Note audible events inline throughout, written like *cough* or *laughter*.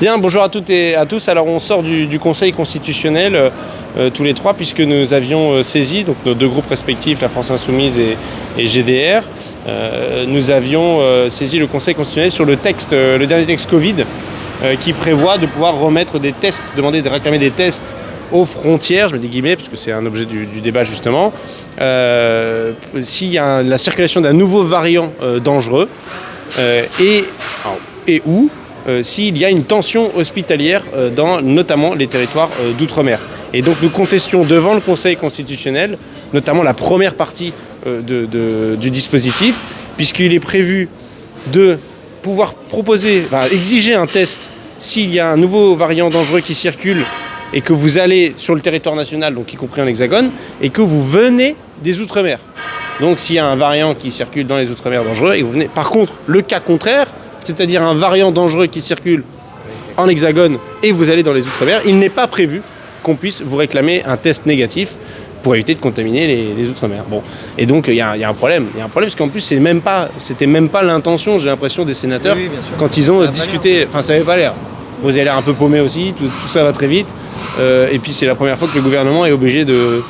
Bien, bonjour à toutes et à tous. Alors on sort du, Conseil constitutionnel euh, euh, tous les trois puisque nous avions euh, saisi, donc nos deux groupes respectifs, la France Insoumise et, GDR, nous avions saisi le Conseil constitutionnel sur le texte, le dernier texte Covid, qui prévoit de pouvoir remettre des tests, demander de réclamer des tests aux frontières, je mets des guillemets parce que c'est un objet du, débat justement, s'il y a la circulation d'un nouveau variant dangereux et, alors, et où s'il y a une tension hospitalière euh, dans notamment les territoires euh, d'outre-mer. Et donc nous contestions devant le Conseil constitutionnel, notamment la première partie euh, du dispositif, puisqu'il est prévu de pouvoir proposer, exiger un test s'il y a un nouveau variant dangereux qui circule et que vous allez sur le territoire national, donc y compris en hexagone, et que vous venez des Outre-mer. Donc s'il y a un variant qui circule dans les Outre-mer dangereux, et vous venez... par contre, le cas contraire, c'est-à-dire un variant dangereux qui circule en hexagone et vous allez dans les Outre-mer, il n'est pas prévu qu'on puisse vous réclamer un test négatif pour éviter de contaminer les, les Outre-mer. Bon. Et donc il y, a un- il y a un problème. Il y a un problème parce qu'en plus c'est même pas, c'était même pas l'intention, j'ai l'impression, des sénateurs Oui, oui, quand ils ont Ça discuté. Enfin, ça n'avait pas l'air. Vous avez l'air un peu paumé aussi, tout, tout ça va très vite. Euh, et puis c'est la première fois que le gouvernement est obligé de,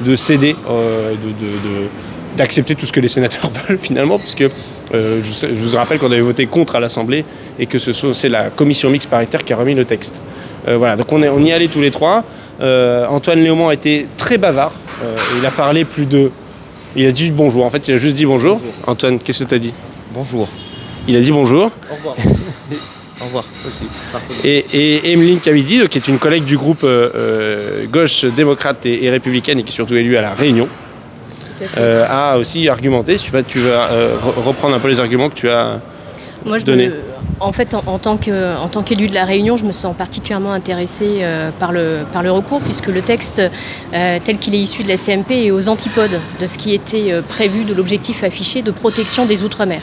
de céder, euh, de, de- de- d'accepter tout ce que les sénateurs *laughs* veulent finalement, puisque euh, je, vous- je vous rappelle qu'on avait voté contre à l'Assemblée et que ce c'est la commission mixte paritaire qui a remis le texte. Euh, voilà, donc on, est, on y allé tous les trois. Euh, Antoine Léaumont a été très bavard. Il a parlé plus de. Il a dit bonjour. En fait, il a juste dit bonjour. Bonjour. Antoine, qu'est-ce que tu as dit? Bonjour. Il a dit bonjour. Au revoir. *laughs* Au revoir aussi. Et, et Emeline Cavidi, qui est une collègue du groupe gauche démocrate et, et républicaine et qui est surtout élue à La Réunion, euh, a aussi argumenté. Je sais pas, tu vas euh, re- reprendre un peu les arguments que tu as. Moi, je donner. me- en fait, en, tant qu'élu de la Réunion, je me sens particulièrement intéressée euh, par, le, par le recours, puisque le texte euh, tel qu'il est issu de la CMP est aux antipodes de ce qui était euh, prévu de l'objectif affiché de protection des Outre-mer.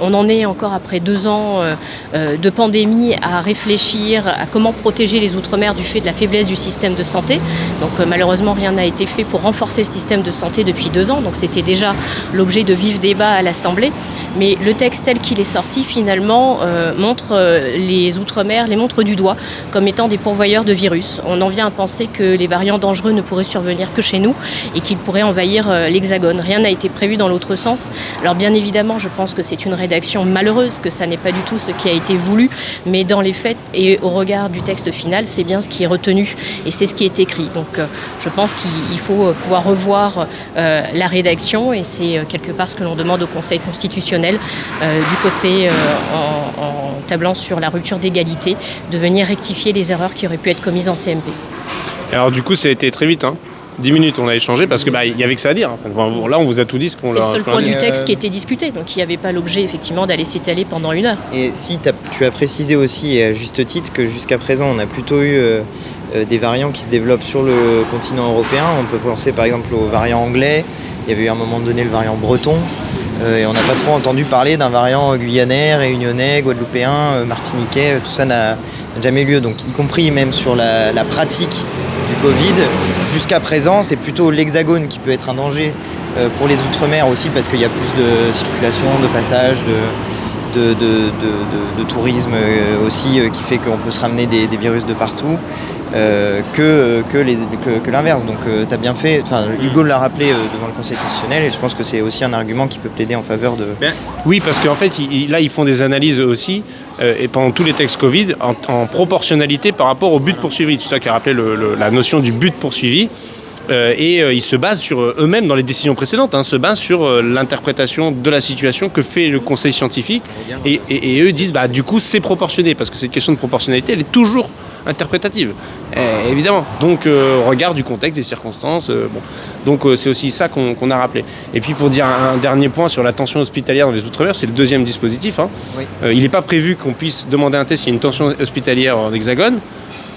On en est encore après deux ans euh, euh, de pandémie à réfléchir à comment protéger les Outre-mer du fait de la faiblesse du système de santé. Donc euh, malheureusement, rien n'a été fait pour renforcer le système de santé depuis deux ans. Donc c'était déjà l'objet de vifs débats à l'Assemblée. Mais le texte tel qu'il est sorti, finalement, euh, montre euh, les Outre-mer, les montre du doigt comme étant des pourvoyeurs de virus. On en vient à penser que les variants dangereux ne pourraient survenir que chez nous et qu'ils pourraient envahir euh, l'Hexagone. Rien n'a été prévu dans l'autre sens. Alors bien évidemment, je pense que c'est une rédaction malheureuse, que ça n'est pas du tout ce qui a été voulu, mais dans les faits et au regard du texte final, c'est bien ce qui est retenu et c'est ce qui est écrit. Donc je pense qu'il faut pouvoir revoir la rédaction et c'est quelque part ce que l'on demande au Conseil constitutionnel du côté en, en tablant sur la rupture d'égalité, de venir rectifier les erreurs qui auraient pu être commises en CMP. Alors du coup, ça a été très vite. Hein. 10 minutes, on a échangé parce que bah il y avait que ça à dire. Enfin, là, on vous a tout dit ce qu'on C'est le seul point du texte qui était discuté, donc il n'y avait pas l'objet effectivement d'aller s'étaler pendant une heure. Et si tu as précisé aussi, et à juste titre, que jusqu'à présent, on a plutôt eu euh, euh, des variants qui se développent sur le continent européen. On peut penser par exemple au variant anglais. Il y avait eu à un moment donné le variant breton. Euh, et on n'a pas trop entendu parler d'un variant guyanais, réunionnais, guadeloupéen, euh, martiniquais. Tout ça n'a jamais eu lieu. Donc, y compris même sur la, pratique du Covid, jusqu'à présent, c'est plutôt l'hexagone qui peut être un danger euh, pour les Outre-mer aussi parce qu'il y a plus de circulation, de passage, de, de, de, de- tourisme euh, aussi euh, qui fait qu'on peut se ramener des, des virus de partout euh, que, que, les- que, que l'inverse. Donc tu as bien fait, enfin Hugo l'a rappelé devant le Conseil constitutionnel et je pense que c'est aussi un argument qui peut plaider en faveur de... Ben, oui, parce qu'en fait, là, ils font des analyses aussi, et pendant tous les textes Covid, en, en proportionnalité par rapport au but poursuivi. C'est ça qui a rappelé le- le- la notion du but poursuivi. Euh, et euh, ils se basent sur euh, eux-mêmes dans les décisions précédentes, hein, se basent sur l'interprétation de la situation que fait le conseil scientifique. Et, et- et eux disent, bah, du coup, c'est proportionné, parce que cette question de proportionnalité, elle est toujours interprétative, Eh, évidemment. Donc, euh, regard du contexte, des circonstances. euh, bon. Donc, euh, c'est aussi ça qu'on a rappelé. Et puis, pour dire un, un dernier point sur la tension hospitalière dans les Outre-mer, c'est le deuxième dispositif. hein. Oui. Il n'est pas prévu qu'on puisse demander un test s'il y a une tension hospitalière en hexagone.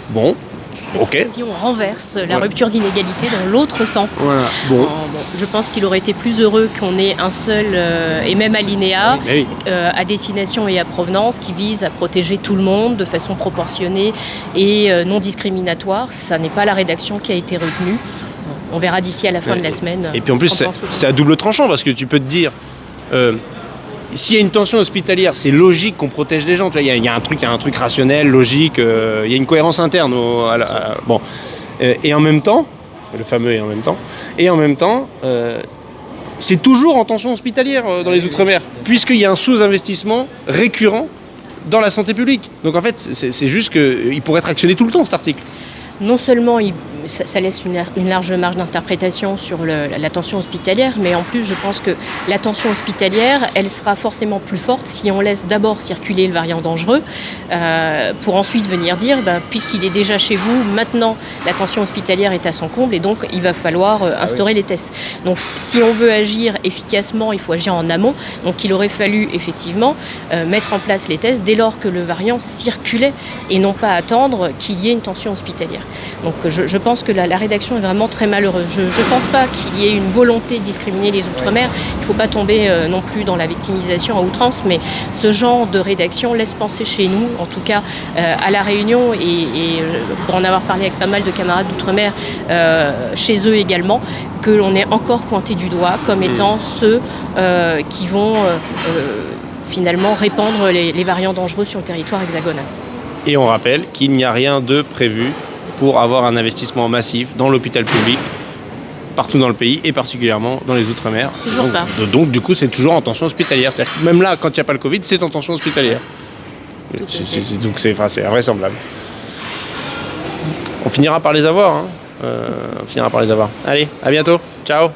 Bon, Cette Ok. fois-ci, on renverse la Ouais. rupture d'inégalité dans l'autre sens. voilà. Bon. En- bon, je pense qu'il aurait été plus heureux qu'on ait un seul euh, et même alinéa oui. euh, à destination et à provenance qui vise à protéger tout le monde de façon proportionnée et euh, non discriminatoire. Ça n'est pas la rédaction qui a été retenue. On verra d'ici à la fin de la semaine. Et puis en plus, c'est à double tranchant parce que tu peux te dire, s'il y a une tension hospitalière, c'est logique qu'on protège les gens. Il y, a un truc, y a un truc rationnel, logique. Euh, il y a une cohérence interne. Au, bon, euh, et en même temps, le fameux et en même temps, et en même temps, euh, c'est toujours en tension hospitalière dans les outre-mer, puisqu'il y a un sous-investissement récurrent dans la santé publique. Donc en fait, c'est juste qu'il pourrait être actionné tout le temps cet article. Non seulement il ça, ça, laisse une, une, large marge d'interprétation sur le, la tension hospitalière, mais en plus, je pense que la tension hospitalière, elle sera forcément plus forte si on laisse d'abord circuler le variant dangereux, euh, pour ensuite venir dire, bah, puisqu'il est déjà chez vous, maintenant la tension hospitalière est à son comble et donc il va falloir euh, instaurer ah oui. les tests. Donc si on veut agir efficacement, il faut agir en amont. Donc il aurait fallu effectivement euh, mettre en place les tests dès lors que le variant circulait et non pas attendre qu'il y ait une tension hospitalière. Donc je, je pense que la, la, rédaction est vraiment très malheureuse. Je ne pense pas qu'il y ait une volonté de discriminer les Outre-mer. Il ne faut pas tomber euh, non plus dans la victimisation à outrance, mais ce genre de rédaction laisse penser chez nous, en tout cas euh, à La Réunion, et, et, euh, pour en avoir parlé avec pas mal de camarades d'Outre-mer, chez eux également, que l'on est encore pointé du doigt comme étant mmh. ceux qui vont finalement répandre les, les variants dangereux sur le territoire hexagonal. Et on rappelle qu'il n'y a rien de prévu pour avoir un investissement massif dans l'hôpital public partout dans le pays et particulièrement dans les Outre-mer. Toujours donc, pas. Donc du coup c'est toujours en tension hospitalière. même là quand il n'y a pas le Covid c'est en tension hospitalière. C est, c est, donc c'est enfin, invraisemblable. On finira par les avoir. Hein. Euh, on finira par les avoir. Allez, à bientôt. Ciao